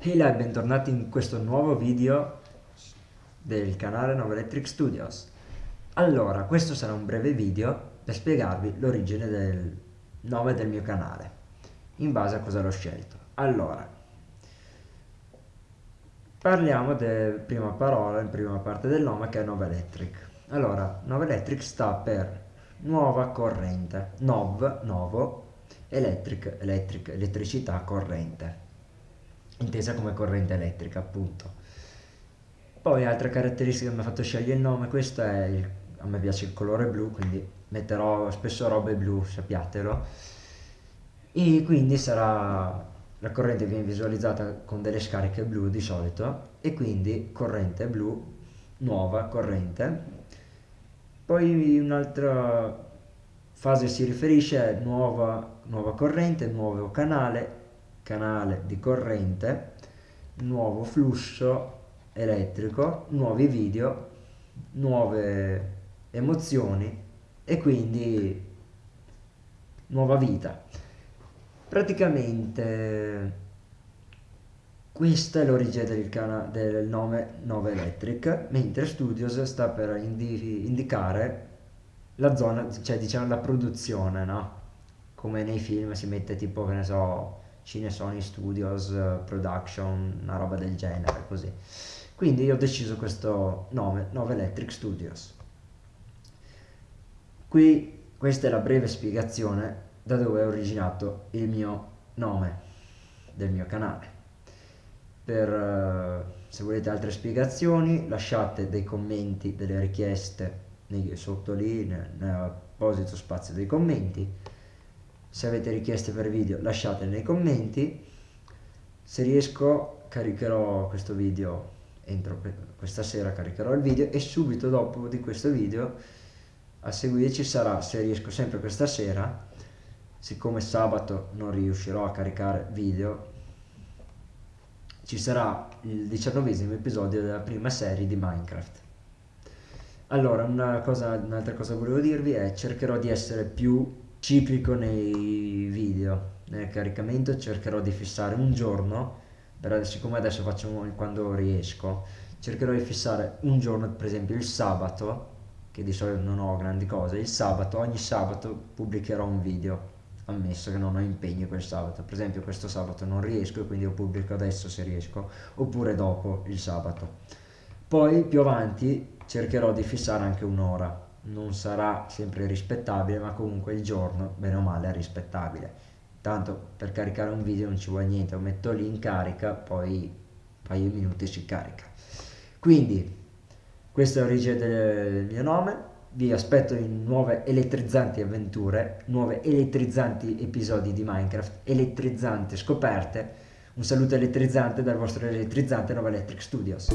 Hey là e bentornati in questo nuovo video del canale Nova Electric Studios. Allora, questo sarà un breve video per spiegarvi l'origine del nome del mio canale, in base a cosa l'ho scelto. Allora, parliamo della prima parola, in prima parte del nome che è Nova Electric. Allora, Nova Electric sta per nuova corrente, Nov, nuovo, Electric, electric, elettricità, corrente intesa come corrente elettrica appunto. Poi altre caratteristiche che mi ha fatto scegliere il nome, questo è il, a me piace il colore blu, quindi metterò spesso robe blu, sappiatelo. E quindi sarà la corrente viene visualizzata con delle scariche blu di solito e quindi corrente blu, nuova corrente. Poi un'altra fase si riferisce a nuova, nuova corrente, nuovo canale canale di corrente, nuovo flusso elettrico, nuovi video, nuove emozioni e quindi nuova vita. Praticamente questa è l'origine del, del, nome Nova Electric, mentre Studios sta per indi indicare la zona, cioè diciamo la produzione, no? Come nei film si mette tipo, che ne so, Cine Sony Studios eh, Production, una roba del genere, così. Quindi ho deciso questo nome, Nova Electric Studios. Qui questa è la breve spiegazione da dove è originato il mio nome del mio canale. Per, uh, se volete altre spiegazioni lasciate dei commenti, delle richieste sotto lì nell'apposito spazio dei commenti se avete richieste per video lasciatele nei commenti. Se riesco caricherò questo video entro questa sera caricherò il video e subito dopo di questo video a seguire ci sarà se riesco sempre questa sera siccome sabato non riuscirò a caricare video ci sarà il diciannovesimo episodio della prima serie di Minecraft. Allora un'altra cosa, un cosa volevo dirvi è cercherò di essere più ciclico nei video. Nel caricamento cercherò di fissare un giorno però siccome adesso faccio quando riesco cercherò di fissare un giorno per esempio il sabato che di solito non ho grandi cose il sabato ogni sabato pubblicherò un video ammesso che non ho impegni quel sabato. Per esempio questo sabato non riesco e quindi lo pubblico adesso se riesco oppure dopo il sabato. Poi più avanti cercherò di fissare anche un'ora non sarà sempre rispettabile ma comunque il giorno bene o male è rispettabile. Tanto per caricare un video non ci vuole niente lo metto lì in carica poi un paio di minuti si carica. Quindi questa è l'origine del mio nome. Vi aspetto in nuove elettrizanti avventure nuove elettrizanti episodi di minecraft elettrizzanti scoperte. Un saluto elettrizzante dal vostro elettrizzante Nova Electric Studios